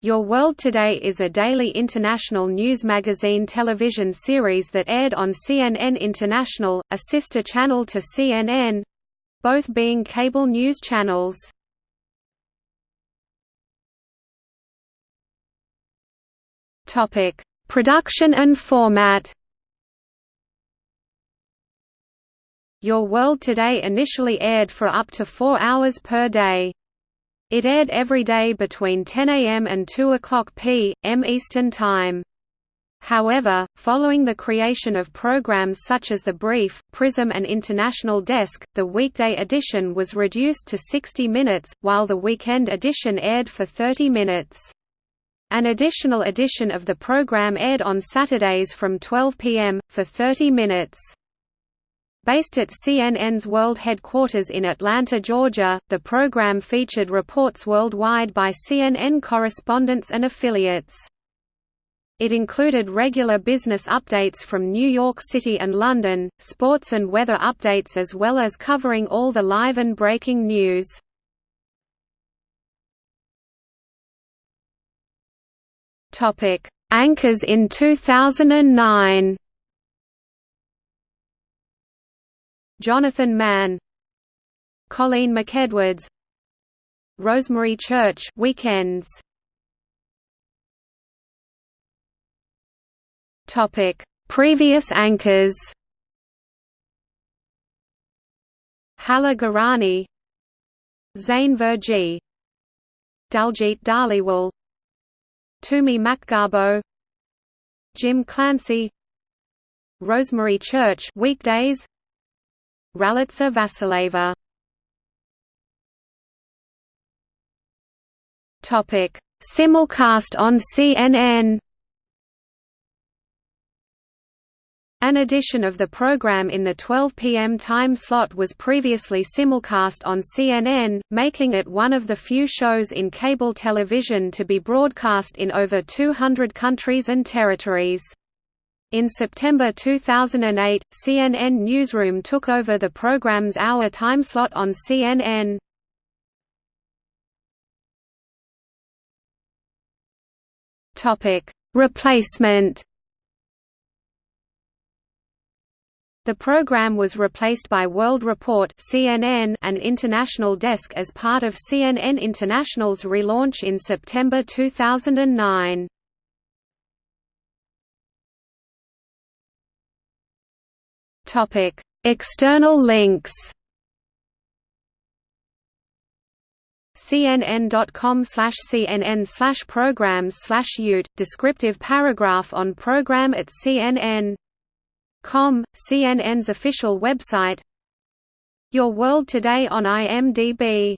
Your World Today is a daily international news magazine television series that aired on CNN International, a sister channel to CNN—both being cable news channels. Production and format Your World Today initially aired for up to four hours per day. It aired every day between 10 a.m. and 2 o'clock p.m. Eastern Time. However, following the creation of programs such as The Brief, Prism and International Desk, the weekday edition was reduced to 60 minutes, while the weekend edition aired for 30 minutes. An additional edition of the program aired on Saturdays from 12 p.m., for 30 minutes. Based at CNN's world headquarters in Atlanta, Georgia, the program featured reports worldwide by CNN correspondents and affiliates. It included regular business updates from New York City and London, sports and weather updates as well as covering all the live and breaking news. Anchors in 2009 Jonathan Mann Colleen McEdwards Rosemary Church weekends. Topic Previous anchors. Hala Gorani Zain Verjee Daljit Dhaliwal Tumi Makgabo Jim Clancy Rosemary Church weekdays Ralitsa Vasileva Topic: Simulcast on CNN. An edition of the program in the 12 p.m. time slot was previously simulcast on CNN, making it one of the few shows in cable television to be broadcast in over 200 countries and territories. In September 2008, CNN Newsroom took over the program's hour timeslot on CNN. Replacement. The program was replaced by World Report CNN and International Desk as part of CNN International's relaunch in September 2009. Topic: External links. cnn.com slash cnn slash programs slash descriptive paragraph on program at cnn com cnn's official website your world today on imdb